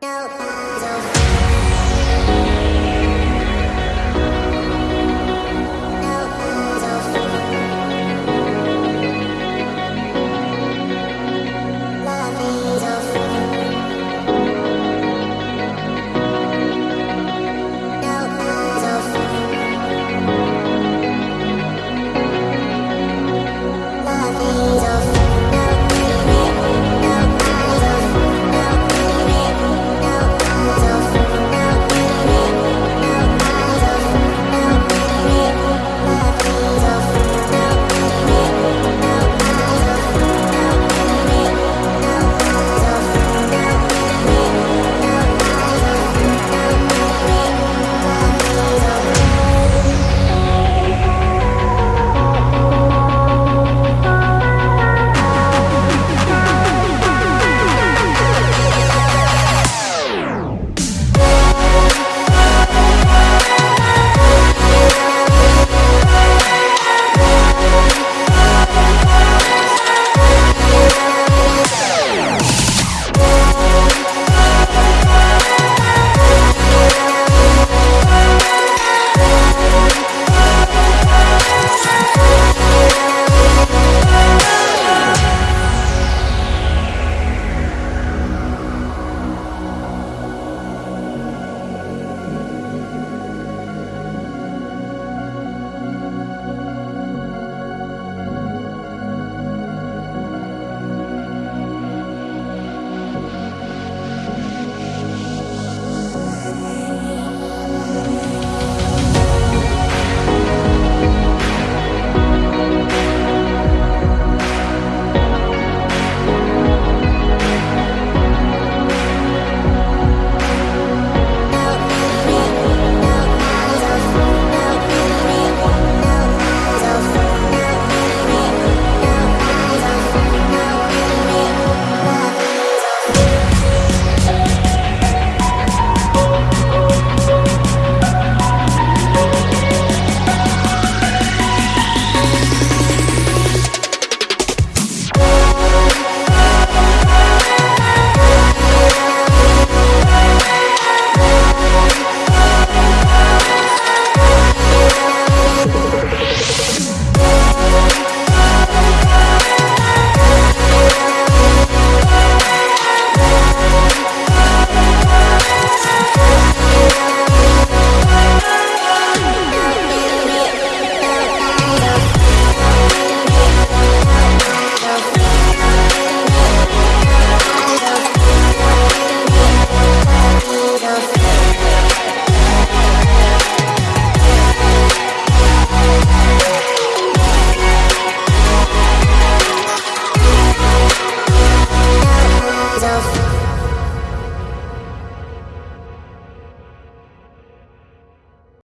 No.